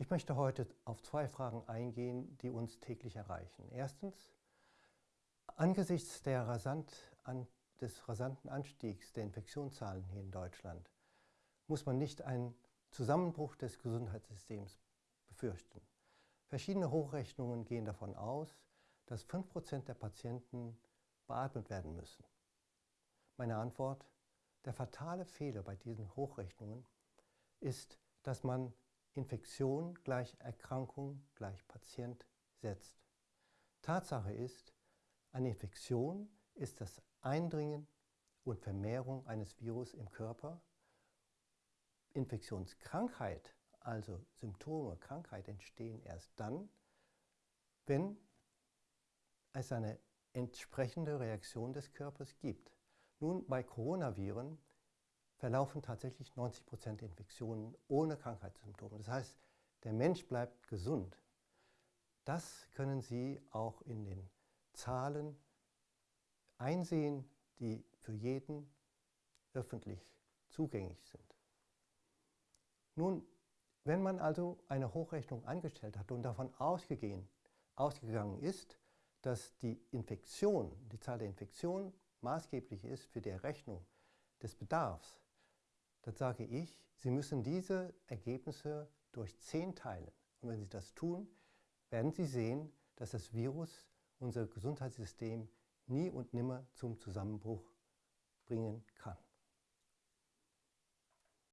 Ich möchte heute auf zwei Fragen eingehen, die uns täglich erreichen. Erstens, angesichts rasant an, des rasanten Anstiegs der Infektionszahlen hier in Deutschland muss man nicht einen Zusammenbruch des Gesundheitssystems befürchten. Verschiedene Hochrechnungen gehen davon aus, dass 5% der Patienten beatmet werden müssen. Meine Antwort, der fatale Fehler bei diesen Hochrechnungen ist, dass man Infektion gleich Erkrankung gleich Patient setzt. Tatsache ist, eine Infektion ist das Eindringen und Vermehrung eines Virus im Körper. Infektionskrankheit, also Symptome, Krankheit entstehen erst dann, wenn es eine entsprechende Reaktion des Körpers gibt. Nun, bei Coronaviren verlaufen tatsächlich 90 Prozent der Infektionen ohne Krankheitssymptome. Das heißt, der Mensch bleibt gesund. Das können Sie auch in den Zahlen einsehen, die für jeden öffentlich zugänglich sind. Nun, wenn man also eine Hochrechnung angestellt hat und davon ausgegangen ist, dass die Infektion, die Zahl der Infektionen maßgeblich ist für die Errechnung des Bedarfs, dann sage ich, Sie müssen diese Ergebnisse durch 10 teilen. Und wenn Sie das tun, werden Sie sehen, dass das Virus unser Gesundheitssystem nie und nimmer zum Zusammenbruch bringen kann.